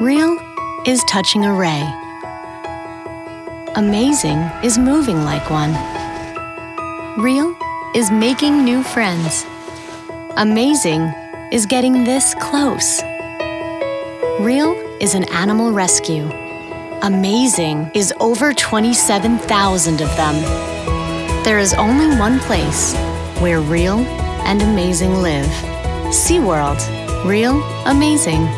Real is touching a ray. Amazing is moving like one. Real is making new friends. Amazing is getting this close. Real is an animal rescue. Amazing is over 27,000 of them. There is only one place where real and amazing live. SeaWorld. Real, amazing.